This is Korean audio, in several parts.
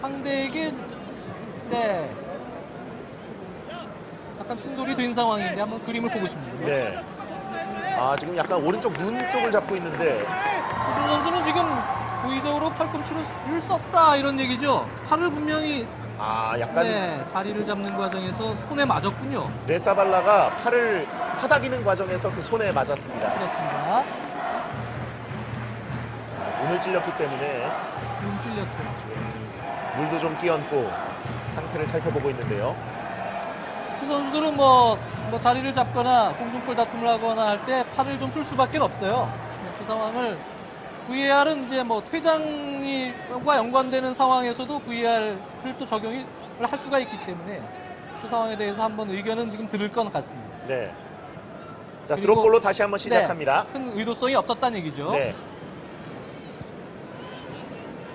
상대에게 네 약간 충돌이 된 상황인데 한번 그림을 보고 싶네요. 네. 아 지금 약간 오른쪽 눈 쪽을 잡고 있는데 조준 선수는 지금 고의적으로 팔꿈치를 썼다 이런 얘기죠. 팔을 분명히 아 약간 네, 자리를 잡는 과정에서 손에 맞았군요. 레사발라가 팔을 타닥이는 과정에서 그 손에 맞았습니다. 그렇습니다. 아, 눈을 찔렸기 때문에 눈 찔렸어요. 물도 좀 끼얹고 상태를 살펴보고 있는데요. 그 선수들은 뭐, 뭐 자리를 잡거나 공중볼 다툼을 하거나 할 때 팔을 좀 쓸 수밖에 없어요. 네, 그 상황을 VAR은 이제 뭐 퇴장과 연관되는 상황에서도 VAR을 또 적용을 할 수가 있기 때문에 그 상황에 대해서 한번 의견은 지금 들을 것 같습니다. 네. 자 드롭볼로 다시 한번 시작합니다. 네, 큰 의도성이 없었다는 얘기죠. 네.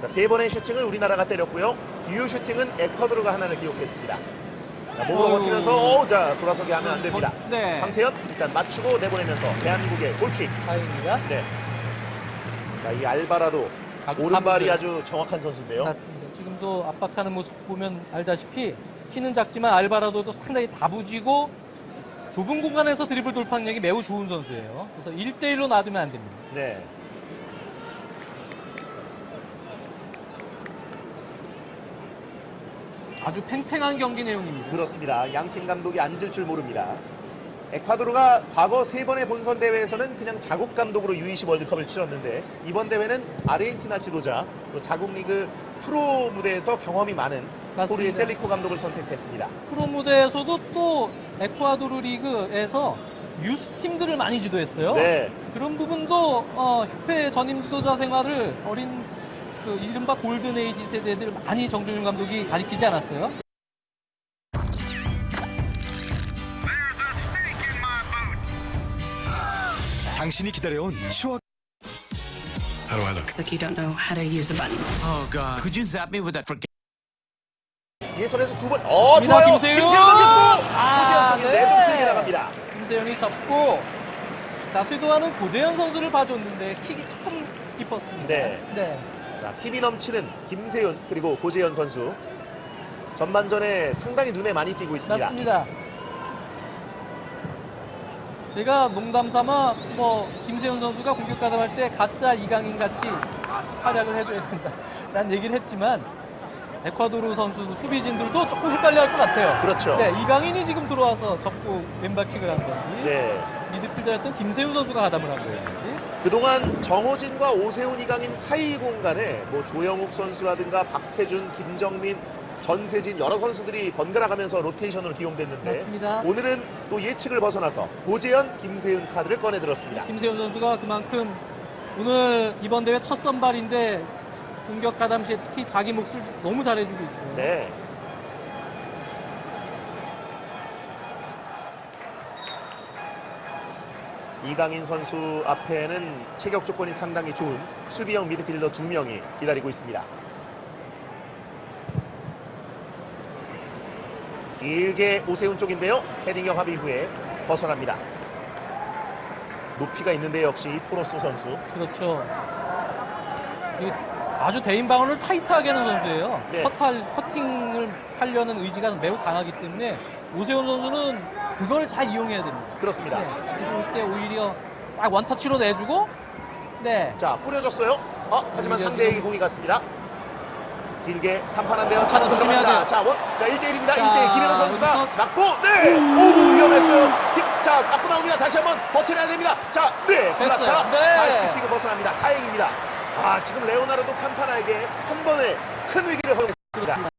자, 세 번의 슈팅을 우리나라가 때렸고요. 유효 슈팅은 에콰도르가 하나를 기록했습니다. 자, 몸으로. 버티면서 어, 자, 돌아서게 하면 안 됩니다. 네, 황태현 일단 맞추고 내보내면서 대한민국의 골킥. 다행입니다. 네. 자, 이 알바라도 오른발이. 아주 정확한 선수인데요. 맞습니다. 지금도 압박하는 모습 보면 알다시피 키는 작지만 알바라도도 상당히 다부지고 좁은 공간에서 드리블 돌파능력이 매우 좋은 선수예요. 그래서 1대1로 놔두면 안 됩니다. 네. 아주 팽팽한 경기 내용입니다. 그렇습니다. 양 팀 감독이 앉을 줄 모릅니다. 에콰도르가 과거 세 번의 본선 대회에서는 그냥 자국 감독으로 U20 월드컵을 치렀는데 이번 대회는 아르헨티나 지도자 또 자국 리그 프로 무대에서 경험이 많은. 호르헤 셀리코 감독을 선택했습니다. 프로 무대에서도 또 에쿠아도르 리그에서 유스 팀들을 많이 지도했어요. 네. 그런 부분도 어, 협회 전임 지도자 생활을 어린 그 이른바 골든 에이지 세대들 많이 정정용 감독이 가르치지 않았어요. 당신이 기다려온 추억 How do I look? Like you don't know how to use a button. Oh god Could you zap me with that forget 예선에서 두 번, 어 좋아요. 김세윤! 김세윤 넘겨주고 아, 네. 좀 길게 나갑니다. 김세현이 접고 자 쇄도하는 고재현 선수를 봐줬는데 킥이 조금 깊었습니다. 네. 네. 자 힘이 넘치는 김세윤 그리고 고재현 선수 전반전에 상당히 눈에 많이 띄고 있습니다. 맞습니다. 제가 농담 삼아 뭐 김세훈 선수가 공격 가담할 때 가짜 이강인 같이 활약을 해줘야 된다라는 얘기를 했지만 에콰도르 선수 수비진들도 조금 헷갈려할 것 같아요. 그렇죠. 네, 이강인이 지금 들어와서 접고 왼발 킥을 한 건지 네. 미드필더였던 김세훈 선수가 가담을 한 거였는지 그동안 정호진과 오세훈, 이강인 사이 공간에 뭐 조영욱 선수라든가 박태준, 김정민, 전세진 여러 선수들이 번갈아 가면서 로테이션으로 기용됐는데 맞습니다. 오늘은 또 예측을 벗어나서 고재현, 김세윤 카드를 꺼내 들었습니다. 김세훈 선수가 그만큼 오늘 이번 대회 첫 선발인데 공격 가담 시에 특히 자기 몫을 너무 잘해주고 있어요. 네. 이강인 선수 앞에는 체격 조건이 상당히 좋은 수비형 미드필더 두 명이 기다리고 있습니다. 길게 오세훈 쪽인데요. 헤딩형 합의 후에 벗어납니다. 높이가 있는데 역시 포로스 선수. 그렇죠. 아주 대인 방어를 타이트하게 하는 선수예요. 네. 컷할, 커팅을 하려는 의지가 매우 강하기 때문에 오세훈 선수는 그걸 잘 이용해야 됩니다. 그렇습니다. 네. 때 오히려 딱 원터치로 내주고 네. 자 뿌려줬어요. 어, 하지만 상대에게 공이 갔습니다. 길게 캄파나인데요. 자, 조심해야. 돼요. 자, 원, 자 1대1입니다. 자, 1대1 김현우 선수가 여기서- 맞고 네. 오, 위험했어요. 김, 자, 맞고 나옵니다. 다시 한번 버텨내야 됩니다. 자, 네. 플라타 네. 바이시클킥을 벗어납니다. 다행입니다. 아, 지금 레오나르도 캄파나에게 한 번에 큰 위기를 허용했습니다.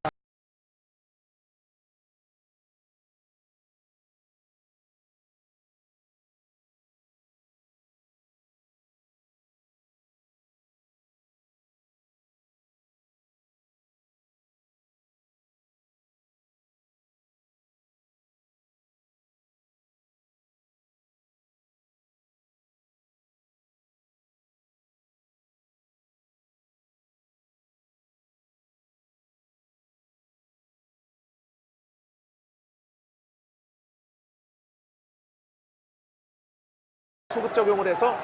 소급 적용을 해서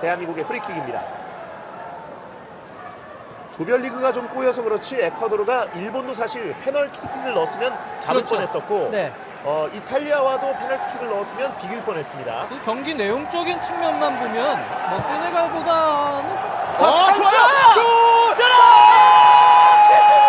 대한민국의 프리킥입니다. 조별리그가 좀 꼬여서 그렇지 에콰도르가 일본도 사실 페널티킥을 넣었으면 잡을 그렇죠. 뻔했었고 네. 어, 이탈리아와도 페널티킥을 넣었으면 비길 뻔했습니다. 그 경기 내용적인 측면만 보면 뭐 세네갈보다는 좀 자, 어, 찬스! 좋아요. 슛! 최준이!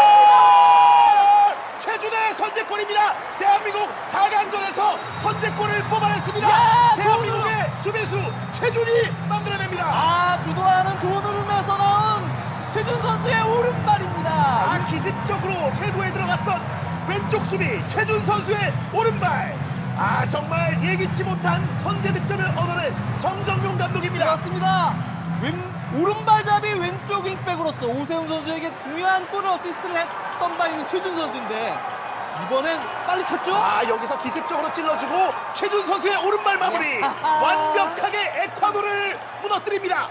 최준의 선제골입니다. 대한민국 4강전에서 선제골을 뽑아냈습니다. 야, 대한민국의 수비수 최준이 만들어냅니다. 아 주도하는 좋은 흐름에서 나온 최준 선수의 오른발입니다. 아, 기습적으로 쇄도에 들어갔던 왼쪽 수비 최준 선수의 오른발. 아 정말 예기치 못한 선제 득점을 얻어낸 정정용 감독입니다. 그렇습니다. 왼, 오른발잡이 왼쪽 윙백으로서 오세훈 선수에게 중요한 골을 어시스트를 했던 바 있는 최준 선수인데 이번엔 빨리 찼죠? 아 여기서 기습적으로 찔러주고 최준 선수의 오른발 마무리 야하하. 완벽하게 에콰도르를 무너뜨립니다.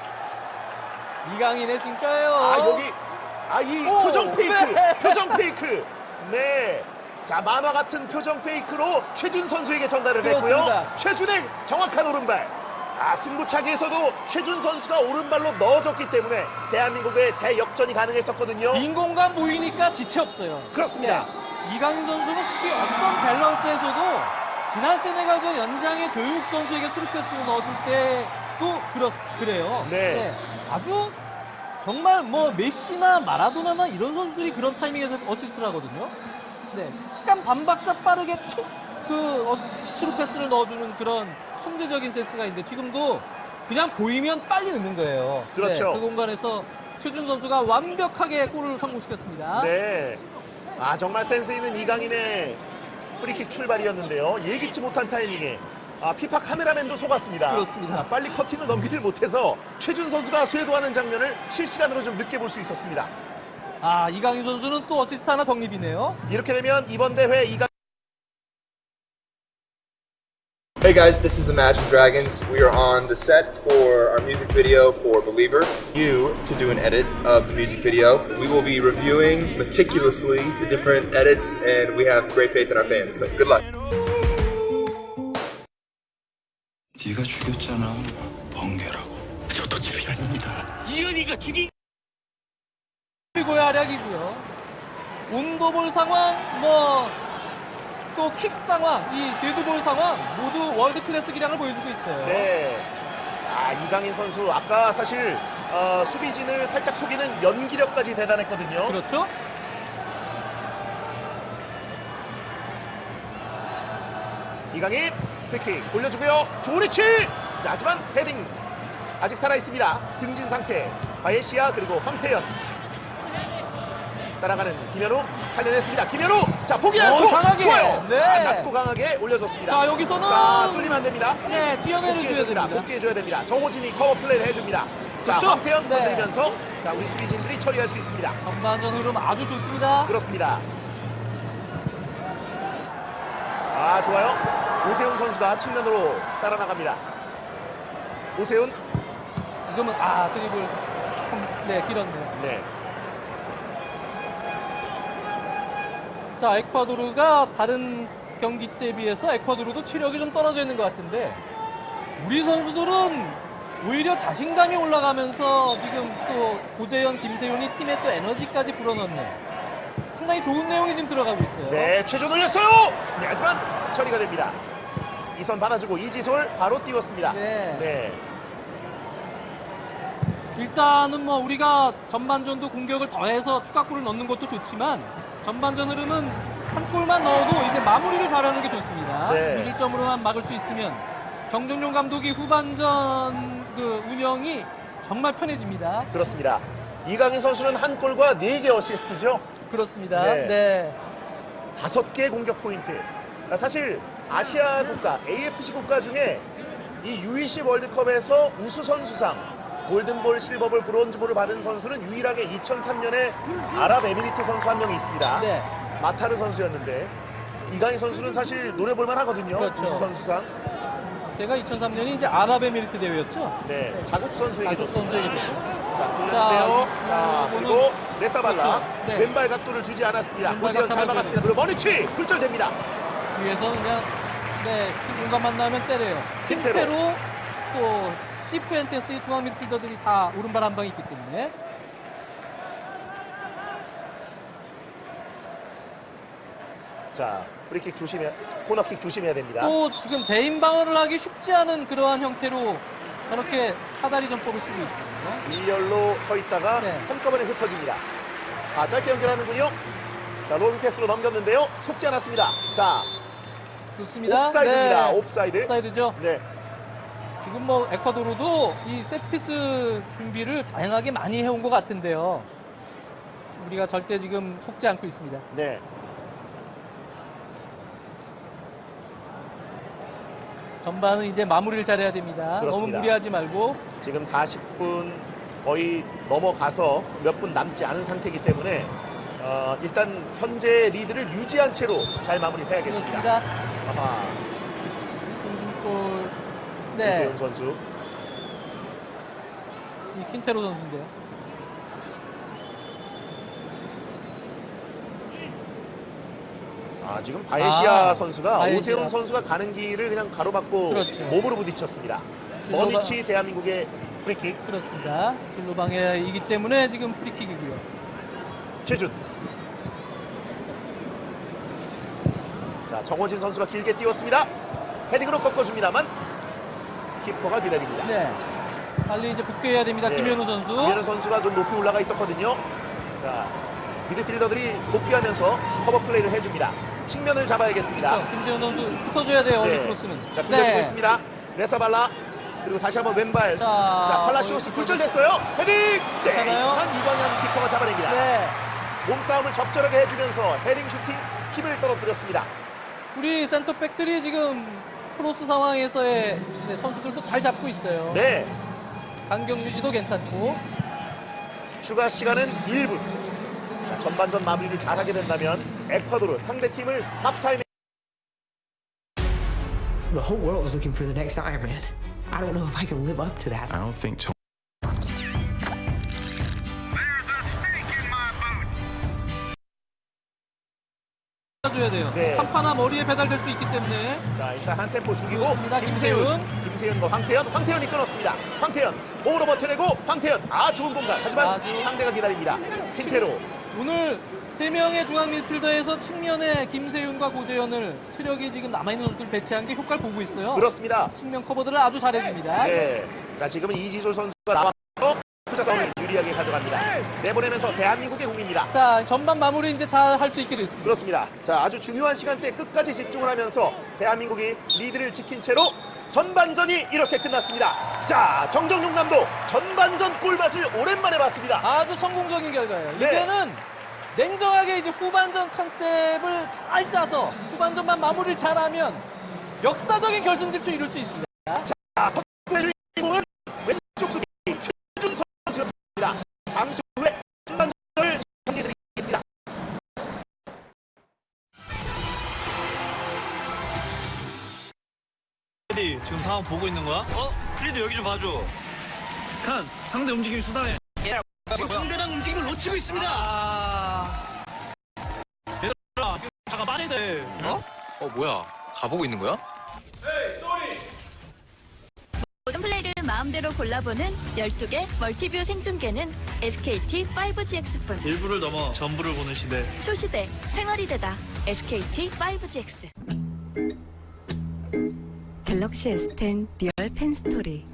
이강인의 진가예요. 아 여기 아이 오, 표정 페이크 네. 표정 페이크 네. 자 만화 같은 표정 페이크로 최준 선수에게 전달을 했고요. 그렇습니다. 최준의 정확한 오른발. 아 승부차기에서도 최준 선수가 오른발로 넣어줬기 때문에 대한민국의 대역전이 가능했었거든요. 빈 공간 보이니까 지체 없어요. 그렇습니다. 네. 이강인 선수는 특히 어떤 밸런스에서도 지난 세네갈전 연장에 조영욱 선수에게 스루패스를 넣어줄 때도 그렇, 그래요. 네. 아주 정말 뭐 메시나 마라도나나 이런 선수들이 그런 타이밍에서 어시스트를 하거든요. 네. 약간 반박자 빠르게 툭 그 어, 스루패스를 넣어주는 그런 천재적인 센스가 있는데 지금도 그냥 보이면 빨리 넣는 거예요. 그렇죠. 네, 그 공간에서 최준 선수가 완벽하게 골을 성공시켰습니다. 네. 아 정말 센스 있는 이강인의 프리킥 출발이었는데요. 예기치 못한 타이밍에 아, 피파 카메라맨도 속았습니다. 그렇습니다. 아, 빨리 커팅을 넘기를 못해서 최준 선수가 쇄도하는 장면을 실시간으로 좀 늦게 볼 수 있었습니다. 아 이강인 선수는 또 어시스트 하나 적립이네요. 이렇게 되면 이번 대회 이강 Hey guys, this is Imagine Dragons. We are on the set for our music video for Believer. You to do an edit of the music video. We will be reviewing meticulously the different edits, and we have great faith in our fans. So good luck. 네가 죽였잖아. 번개라고. 저도집이 아닙니다. 그리고의 활약이고요. 온도볼 상황, 뭐, 또 킥 상황, 이 데드볼 상황, 모두 월드 클래스 기량을 보여주고 있어요. 네. 아 이강인 선수 아까 사실 어, 수비진을 살짝 속이는 연기력까지 대단했거든요. 그렇죠? 이강인 프리킥 올려주고요. 위치. 자, 하지만 헤딩 아직 살아 있습니다. 등진 상태. 바예시아 그리고 황태현. 따라가는 김현우 살려냈습니다. 김현우 자 포기 어, 강하게. 좋아요. 네. 아, 낮고 강하게 올려줬습니다. 자, 여기서는 자 뚫리면 안 됩니다. 네, 튀어내려 줘야. 됩니다. 복귀해줘야 됩니다. 정호진이 커버 플레이를 해줍니다. 자 그렇죠? 황태현 네. 건드리면서 자 우리 수비진들이 처리할 수 있습니다. 전반전 흐름 아주 좋습니다. 그렇습니다. 아 좋아요. 오세훈 선수가 측면으로 따라 나갑니다. 오세훈 지금은, 아, 드리블 조금, 네, 길었네요. 네 자, 에콰도르가 다른 경기 때 비해서 에콰도르도 체력이 좀 떨어져 있는 것 같은데 우리 선수들은 오히려 자신감이 올라가면서 지금 또 고재현, 김세윤이 팀에 또 에너지까지 불어넣는 상당히 좋은 내용이 지금 들어가고 있어요. 네, 최전 올렸어요. 네, 하지만 처리가 됩니다. 이선 받아주고 이지솔 바로 띄웠습니다. 네. 네. 일단은 뭐 우리가 전반전도 공격을 더해서 추가골을 넣는 것도 좋지만 전반전 흐름은 한 골만 넣어도 이제 마무리를 잘하는 게 좋습니다. 네. 무실점으로만 막을 수 있으면 정종용 감독이 후반전 그 운영이 정말 편해집니다. 그렇습니다. 이강인 선수는 한 골과 네 개 어시스트죠. 그렇습니다. 네. 네. 다섯 개 공격 포인트. 아, 사실 아시아 국가, AFC 국가 중에 이 UEC 월드컵에서 우수 선수상 골든볼, 실버볼, 브론즈볼을 받은 선수는 유일하게 2003년에 아랍에미리트 선수 한 명이 있습니다. 네. 마타르 선수였는데 이강인 선수는 사실 노려 볼만 하거든요. 그렇죠. 우수 선수상. 제가 2003년이 이제 아랍에미리트 대회였죠. 네, 자국 선수에게 자국 줬습니다. 선수에게 줬어요. 자, 돌렸는데요. 자, 자, 그리고 레사발라 그렇죠. 네. 왼발 각도를 주지 않았습니다. 고재현 잘 막았습니다. 그리고 머니치 굴절됩니다. 위에서 그냥 네 슈팅 공간만 나면 때려요. 킨테로. 킨테로 또 시프엔테스의 중앙 미드필더들이 다 오른발 한 방이 있기 때문에 자 프리킥 조심해 코너킥 조심해야 됩니다. 또 지금 대인 방어를 하기 쉽지 않은 그러한 형태로 저렇게 사다리 전법을 쓰고 있습니다. 일렬로 서 있다가 네. 한꺼번에 흩어집니다. 아 짧게 연결하는군요. 자 로브 패스로 넘겼는데요. 속지 않았습니다. 자 좋습니다. 옵사이드입니다. 네. 옵사이드. 옵사이드죠. 네. 지금 뭐 에콰도르도 이 세트피스 준비를 다양하게 많이 해온 것 같은데요. 우리가 절대 지금 속지 않고 있습니다. 네. 전반은 이제 마무리를 잘해야 됩니다. 그렇습니다. 너무 무리하지 말고 지금 40분 거의 넘어가서 몇 분 남지 않은 상태이기 때문에 어, 일단 현재 리드를 유지한 채로 잘 마무리해야겠습니다. 그렇습니다. 아하, 네, 이세훈 선수. 이 킨테로 선수인데요. 아, 지금 바예시아 아, 선수가 바예시아. 오세훈 선수가 가는 길을 그냥 가로막고 그렇죠. 몸으로 부딪혔습니다. 위치 대한민국의 프리킥 그렇습니다. 진로 방해이기 때문에 지금 프리킥이고요. 최준. 자, 정호진 선수가 길게 띄웠습니다. 헤딩으로 꺾어줍니다만 키퍼가 기다립니다. 네. 빨리 이제 복귀해야 됩니다. 네. 김현우 선수. 김현우 선수가 좀 높이 올라가 있었거든요. 자, 미드필더들이 복귀하면서 커버 플레이를 해줍니다. 측면을 잡아야겠습니다. 그렇죠. 김재우 선수 붙어줘야 돼요. 네. 크로스는. 자, 굴려주고 네. 있습니다. 레사발라. 그리고 다시 한번 왼발. 자, 자, 팔라시오스 굴절됐어요. 헤딩! 네? 한 이광연 키퍼가 잡아냅니다. 네. 몸싸움을 적절하게 해주면서 헤딩 슈팅 힘을 떨어뜨렸습니다. 우리 센터백들이 지금 크로스 상황에서의 네, 선수들도 잘 잡고 있어요. 네, 간격 유지도 괜찮고. 추가 시간은 1분. 자, 전반전 마무리를 잘하게 된다면 에콰도르 상대팀을 하프타임에 The whole world is looking for the next Iron Man. I don't know if I can live up to that. I don't think Tony 줘야 돼요. 네. 칸파나 머리에 배달될 수 있기 때문에. 자 일단 한 템포 죽이고 그렇습니다. 김세윤 김세윤과 황태현 황태현이 끊었습니다 황태현 몸으로 버텨내고 황태현 아 좋은 공간 하지만 아주- 상대가 기다립니다 킨테로 오늘 세 명의 중앙 미드필더에서 측면에 김세윤과 고재현을 체력이 지금 남아있는 선수들 배치한 게 효과를 보고 있어요. 그렇습니다 측면 커버들을 아주 잘해줍니다. 네 자 지금은 이지솔 선수가 나와서 투자 싸움을 유리하게 가져갑니다 내보내면서 대한민국의 공입니다 자, 전반 마무리 이제 잘 할 수 있게 됐습니다. 그렇습니다 자 아주 중요한 시간대 끝까지 집중을 하면서 대한민국이 리드를 지킨 채로 전반전이 이렇게 끝났습니다 자 정정용 감독 전반전 꿀맛을 오랜만에 봤습니다 아주 성공적인 결과예요. 네. 이제는 냉정하게 이제 후반전 컨셉을 잘 짜서 후반전만 마무리를 잘하면 역사적인 결승 진출 이룰 수 있습니다. 의 상황 보고 있는 거야? 어? 크리디 여기 좀 봐줘. 칸 상대 움직임이 수상해. 지금 상대방 움직임을 놓치고 있습니다. 아... 얘들아 지금 잠깐 빠지세요 어? 어 뭐야? 다 보고 있는 거야? 모든 플레이를 마음대로 골라보는 12개 멀티뷰 생중계는 SKT 5GX뿐 일부를 넘어 전부를 보는 시대. 초시대 생활이 되다. SKT 5GX 갤럭시 S10 리얼 펜 스토리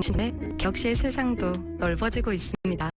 당신의 격시의 세상도 넓어지고 있습니다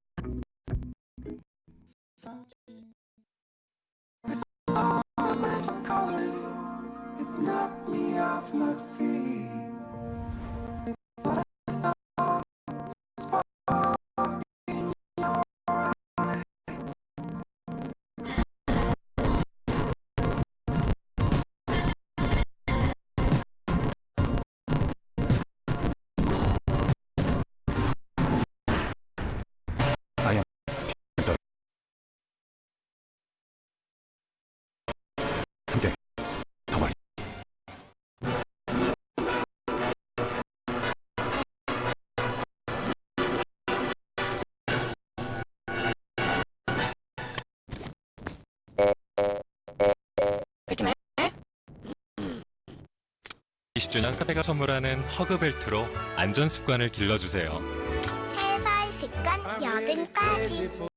20주년 사페가 선물하는 허그벨트로 안전 습관을 길러주세요. 살살 습관 여든까지.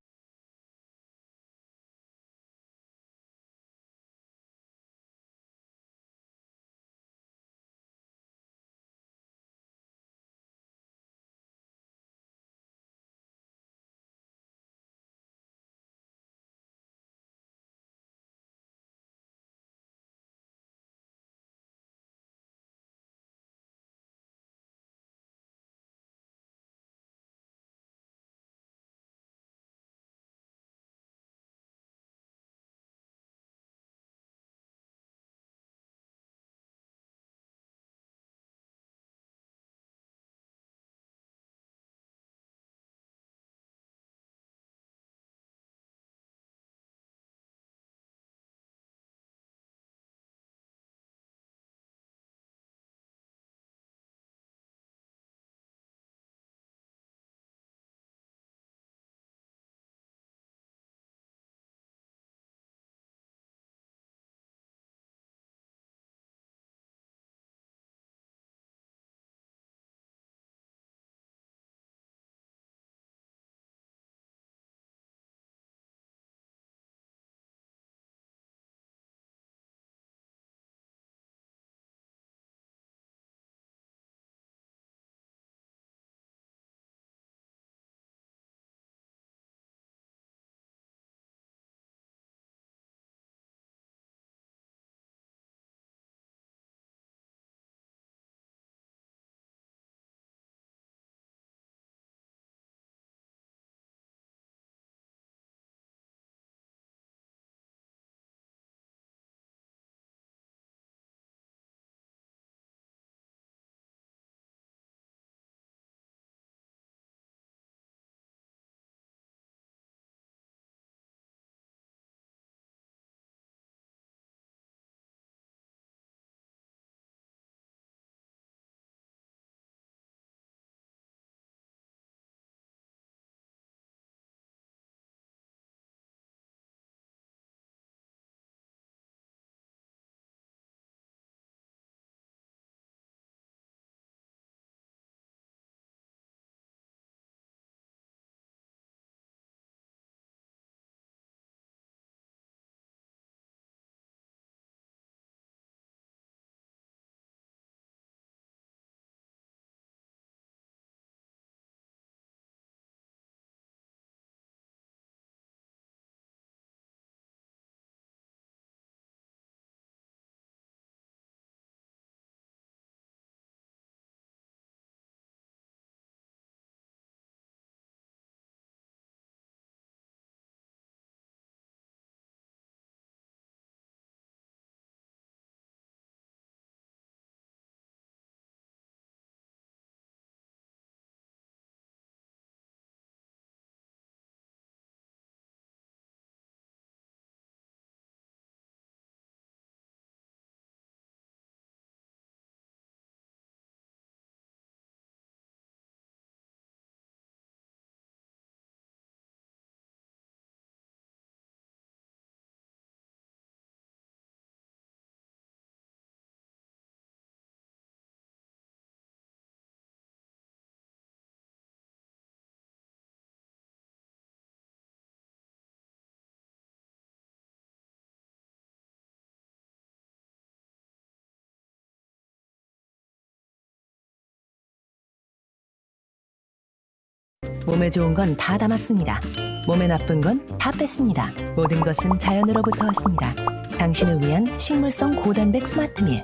몸에 좋은 건 다 담았습니다. 몸에 나쁜 건 다 뺐습니다. 모든 것은 자연으로부터 왔습니다. 당신을 위한 식물성 고단백 스마트밀.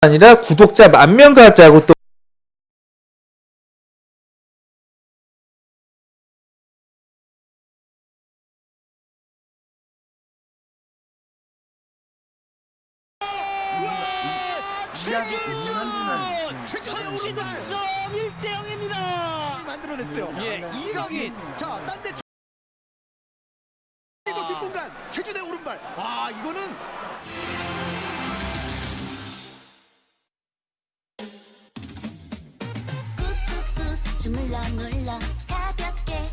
아니라 구독자 만명 가자고 또 자, 딴데 그리고 뒷공간 최진의 오른발. 아, 이거는 꾹꾹꾹 주물러 눌러 가볍게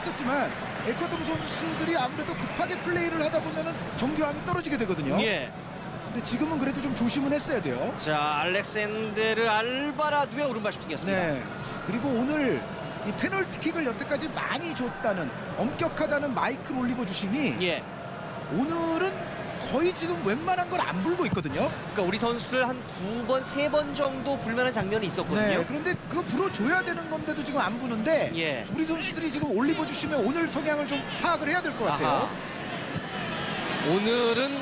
했었지만 에콰도르 선수들이 아무래도 급하게 플레이를 하다 보면은 정교함이 떨어지게 되거든요. 예. 근데 지금은 그래도 좀 조심은 했어야 돼요. 자, 알렉산데르 알바라두의 오른발 슈팅이었습니다. 네. 그리고 오늘 이 페널티킥을 여태까지 많이 줬다는 엄격하다는 마이클 올리버 주심이 예. 오늘은 거의 지금 웬만한 걸 안 불고 있거든요. 그러니까 우리 선수들 한 두 번, 세 번 정도 불만한 장면이 있었거든요. 네. 그런데 그거 불어줘야 되는 건데도 지금 안 부는데 예. 우리 선수들이 지금 올리버 주심의 오늘 성향을 좀 파악을 해야 될 것 같아요. 아하. 오늘은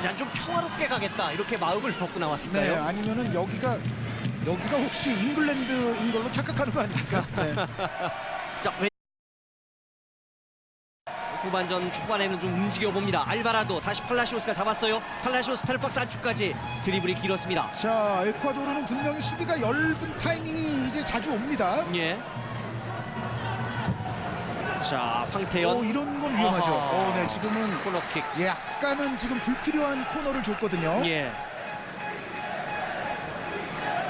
그냥 좀 평화롭게 가겠다 이렇게 마음을 먹고 네. 나왔을까요? 아니면은 여기가 여기가 혹시 잉글랜드인 걸로 착각하는 거 아닙니까? 네. 자, 왼... 후반전 초반에는 좀 움직여 봅니다. 알바라도 다시 팔라시오스가 잡았어요. 팔라시오스 펠박스 안쪽까지 드리블이 길었습니다. 자, 에콰도르는 분명히 수비가 얇은 타이밍이 이제 자주 옵니다. 예. 자, 황태현. 오, 이런 건 위험하죠. 아하. 어, 네, 지금은 코너킥. 예, 약간은 지금 불필요한 코너를 줬거든요. 예.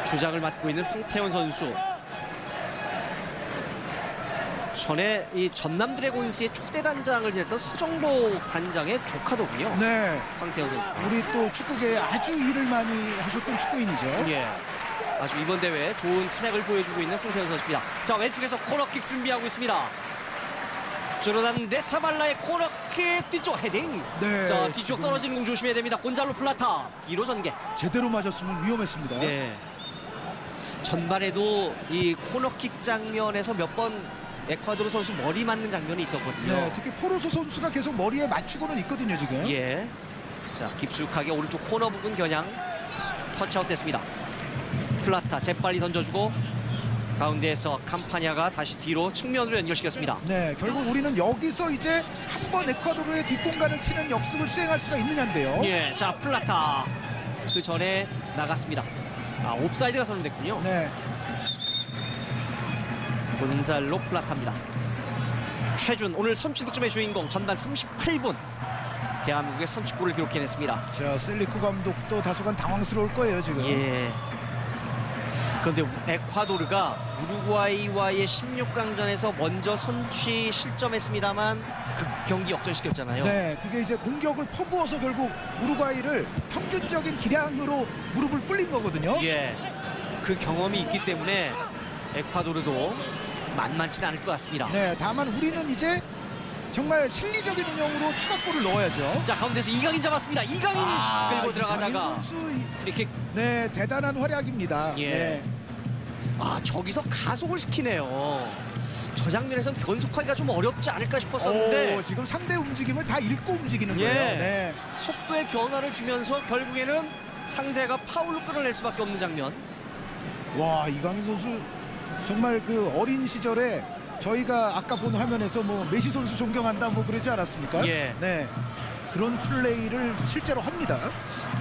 주장을 맡고 있는 황태현 선수. 전에 이 전남 드래곤스의 초대 단장을 지냈던 서정로 단장의 조카더군요. 네, 황태현 선수. 우리 또 축구계에 아주 일을 많이 하셨던 축구인이죠. 예. 아주 이번 대회 좋은 활약을 보여주고 있는 황태현 선수입니다. 자 왼쪽에서 코너킥 준비하고 있습니다. 조르단 레사발라의 코너킥 뒤쪽 헤딩. 네, 자 뒤쪽 지금 떨어지는 공 조심해야 됩니다. 곤잘로 플라타 뒤로 전개. 제대로 맞았으면 위험했습니다. 네. 전반에도 이 코너킥 장면에서 몇번 에콰도르 선수 머리 맞는 장면이 있었거든요. 네, 특히 포로소 선수가 계속 머리에 맞추고는 있거든요, 지금. 예. 자, 깊숙하게 오른쪽 코너 부분 겨냥 터치아웃 됐습니다. 플라타 재빨리 던져주고 가운데에서 캄파냐가 다시 뒤로 측면으로 연결시켰습니다. 네, 결국 우리는 여기서 이제 한 번 에콰도르의 뒷공간을 치는 역습을 수행할 수가 있느냐인데요. 예, 자 플라타 그 전에 나갔습니다. 아 옵사이드가 선언됐군요. 네, 곤살로 플라타입니다. 최준 오늘 선취 득점의 주인공 전반 38분 대한민국의 선취골을 기록해냈습니다. 자, 셀리코 감독도 다소간 당황스러울 거예요, 지금. 예. 그런데 우- 에콰도르가 우루과이와의 16강전에서 먼저 선취 실점했습니다만 그 경기 역전시켰잖아요. 네, 그게 이제 공격을 퍼부어서 결국 우루과이를 평균적인 기량으로 무릎을 꿇린 거거든요. 예. 그 경험이 있기 때문에 에콰도르도 만만치 않을 것 같습니다. 네, 다만 우리는 이제 정말 실리적인 운영으로 추가골을 넣어야죠. 자 가운데서 이강인 잡았습니다. 이강인 아, 끌고 들어가다가 선수 프리킥. 네, 대단한 활약입니다. 예. 네. 아 저기서 가속을 시키네요. 저 장면에서는 변속하기가 좀 어렵지 않을까 싶었었는데 오, 지금 상대 움직임을 다 읽고 움직이는 예. 거예요. 네. 속도의 변화를 주면서 결국에는 상대가 파울로 끌어낼 수밖에 없는 장면. 와, 이강인 선수 정말 그 어린 시절에 저희가 아까 본 화면에서 뭐 메시 선수 존경한다 뭐 그러지 않았습니까? 예. 네. 그런 플레이를 실제로 합니다.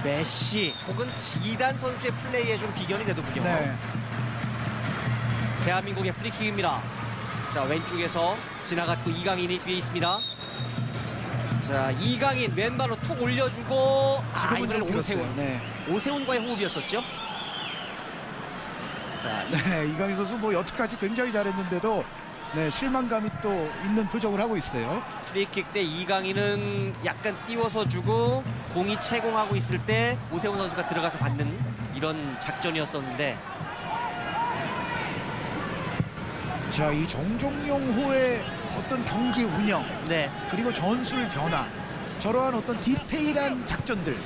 메시 혹은 지단 선수의 플레이에 좀 비견이 되더군요. 네. 대한민국의 프리킥입니다. 자 왼쪽에서 지나갔고 이강인이 뒤에 있습니다. 자 이강인 왼발로 툭 올려주고 아 이번엔 좀 오세훈. 네. 오세훈과의 호흡이었었죠. 자 네, 이강인 선수 뭐 여태까지 굉장히 잘했는데도 네, 실망감이 또 있는 표정을 하고 있어요. 프리킥 때 이강인은 약간 띄워서 주고 공이 채공하고 있을 때 오세훈 선수가 들어가서 받는 이런 작전이었었는데 자, 이 정종용호의 어떤 경기 운영 네 그리고 전술 변화 저러한 어떤 디테일한 작전들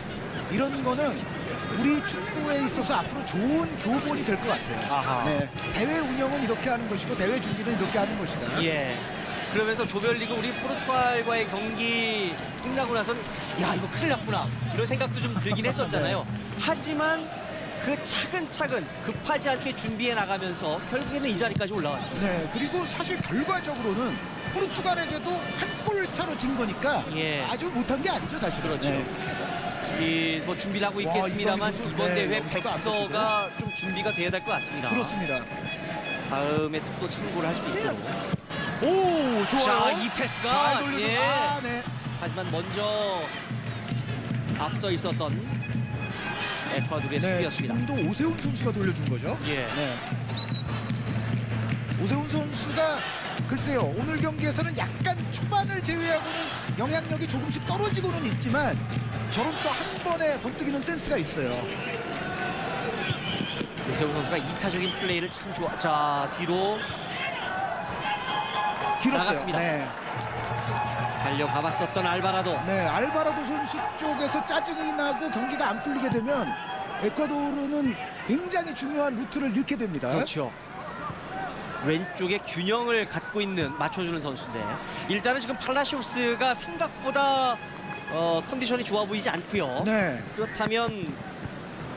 이런 거는 우리 축구에 있어서 앞으로 좋은 교본이 될 것 같아요. 아하. 네, 대회 운영은 이렇게 하는 것이고 대회 준비는 이렇게 하는 것이다. 예. 그러면서 조별리그 우리 포르투갈과의 경기 끝나고 나선 야 이거 큰일 났구나 이런 생각도 좀 들긴 했었잖아요. 하지만 그 차근차근 급하지 않게 준비해 나가면서 결국에는 이 자리까지 올라왔습니다. 네, 그리고 사실 결과적으로는 포르투갈에게도 한 골 차로 진 거니까 예. 아주 못한 게 아니죠, 사실. 그렇죠. 이 뭐 준비를 하고 와, 있겠습니다만 선수, 이번 네, 대회 백서가 좀 준비가 돼야 될 것 같습니다. 그렇습니다. 다음에 또 참고를 할 수 있도록. 오, 좋아요. 자, 이 패스가 예. 아, 네. 하지만 먼저 앞서 있었던 에콰도르의 네, 수비였습니다. 지금도 오세훈 선수가 돌려준 거죠. 예. 네. 오세훈 선수가 글쎄요 오늘 경기에서는 약간 초반을 제외하고는 영향력이 조금씩 떨어지고는 있지만 저런 또 한 번에 번뜩이는 센스가 있어요. 오세훈 선수가 이타적인 플레이를 참 좋아. 자 뒤로 길었어요. 나갔습니다. 네. 달려가봤었던 알바라도. 네, 알바라도 선수 쪽에서 짜증이 나고 경기가 안 풀리게 되면 에콰도르는 굉장히 중요한 루트를 잃게 됩니다. 그렇죠. 왼쪽에 균형을 갖고 있는 맞춰주는 선수인데 일단은 지금 팔라시오스가 생각보다 어, 컨디션이 좋아 보이지 않고요. 네. 그렇다면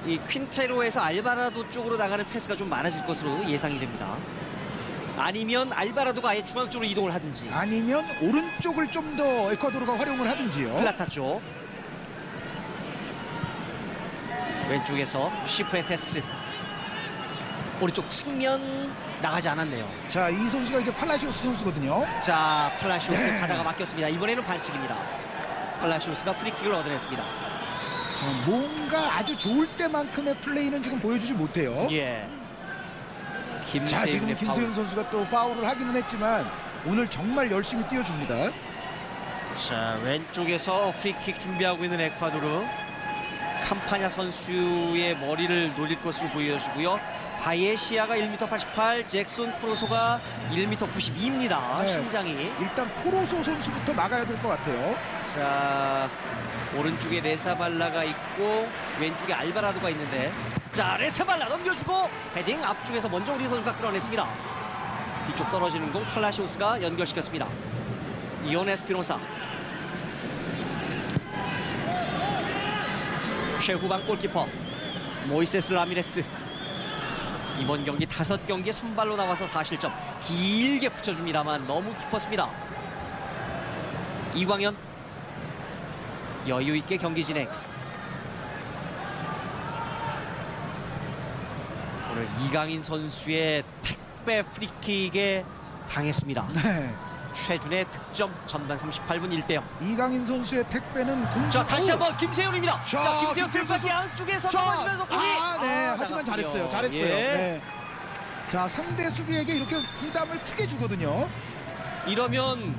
이 퀸테로에서 알바라도 쪽으로 나가는 패스가 좀 많아질 것으로 예상이 됩니다. 아니면 알바라도가 아예 중앙 쪽으로 이동을 하든지 아니면 오른쪽을 좀 더 에콰도르가 활용을 하든지요. 플라타 쪽 왼쪽에서 시프엔테스 오른쪽 측면 나가지 않았네요. 자, 이 선수가 이제 팔라시오스 선수거든요. 자, 팔라시오스 네. 가다가 막혔습니다. 이번에는 반칙입니다. 팔라시오스가 프리킥을 얻어냈습니다. 자, 뭔가 아주 좋을 때만큼의 플레이는 지금 보여주지 못해요. 예. 자, 지금 김세윤. 선수가 또 파울을 하기는 했지만 오늘 정말 열심히 뛰어줍니다. 자, 왼쪽에서 프리킥 준비하고 있는 에콰도르. 캄파냐 선수의 머리를 노릴 것으로 보여지고요. 바예시아가 1m 88, 잭손 프로소가 1m 92입니다. 네. 신장이. 일단 포로소 선수부터 막아야 될 것 같아요. 자, 오른쪽에 레사발라가 있고 왼쪽에 알바라도가 있는데 자, 레사발라 넘겨주고 헤딩 앞쪽에서 먼저 우리 선수가 끌어냈습니다. 뒤쪽 떨어지는 공 팔라시오스가 연결시켰습니다. 이온 에스피노사 최후방 골키퍼 모이세스 라미레스 이번 경기 다섯 경기 선발로 나와서 4실점 길게 붙여줍니다만 너무 깊었습니다. 이광현 여유 있게 경기 진행. 오늘 이강인 선수의 택배 프리킥에 당했습니다. 네. 최준의 득점 전반 38분 1대0. 이강인 선수의 택배는 공중. 자 다시 한번 김세훈입니다. 자, 자 김세훈 들까지. 안쪽에서 자, 넘어지면서 공이 아, 네. 아, 하지만 나갔군요. 잘했어요. 잘했어요. 예. 네. 자, 상대 수비에게 이렇게 부담을 크게 주거든요. 이러면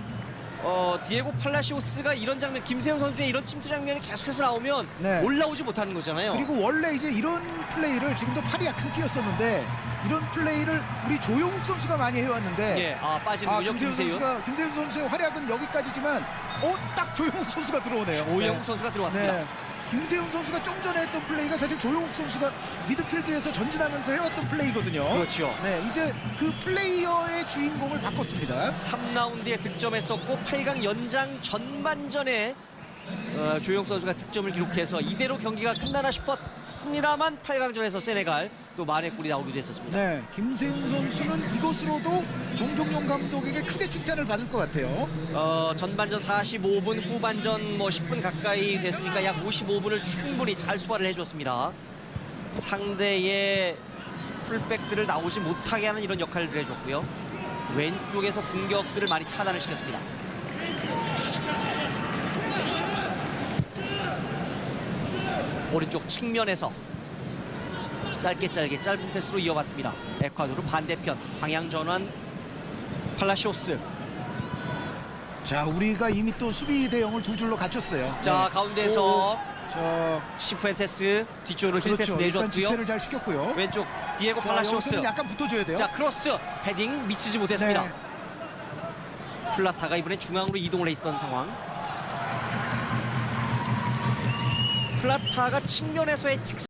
어, 디에고 팔라시오스가 이런 장면, 김세훈 선수의 이런 침투 장면이 계속해서 나오면 네. 올라오지 못하는 거잖아요. 그리고 원래 이제 이런 플레이를 지금도 팔이 약간 끼었었는데 이런 플레이를 우리 조용욱 선수가 많이 해왔는데 예, 아 빠지는군요. 김세훈 김세윤. 선수가 김세훈 선수의 활약은 여기까지지만 어 딱 조용욱 선수가 들어오네요. 조영욱 네. 선수가 들어왔습니다. 네. 김세훈 선수가 좀 전에 했던 플레이가 사실 조용욱 선수가 미드필드에서 전진하면서 해왔던 플레이거든요. 그렇죠. 네, 이제 그 플레이어의 주인공을 바꿨습니다. 3라운드에 득점했었고 8강 연장 전반전에 어, 조용 선수가 득점을 기록해서 이대로 경기가 끝나나 싶었습니다만 8강전에서 세네갈 또 만회 골이 나오기도 했었습니다. 네, 김세훈 선수는 이것으로도 정종용 감독에게 크게 칭찬을 받을 것 같아요. 어, 전반전 45분, 후반전 뭐 10분 가까이 됐으니까 약 55분을 충분히 잘 소화를 해줬습니다. 상대의 풀백들을 나오지 못하게 하는 이런 역할을 해줬고요. 왼쪽에서 공격들을 많이 차단을 시켰습니다. 오른쪽 측면에서 짧게 짧게 짧은 패스로 이어봤습니다. 에콰도르 반대편 방향 전환 팔라시오스 자, 우리가 이미 또 수비 대형을 두 줄로 갖췄어요. 자 네. 가운데서 오, 저 시프엔테스 뒤쪽으로 힐패스 그렇죠. 일단 내줬고요. 지체를 잘 시켰고요. 왼쪽 디에고 자, 팔라시오스. 약간 붙어줘야 돼요. 자 크로스 헤딩 미치지 못했습니다. 네. 플라타가 이번에 중앙으로 이동을 해 있던 상황. 플라타가 측면에서의 직선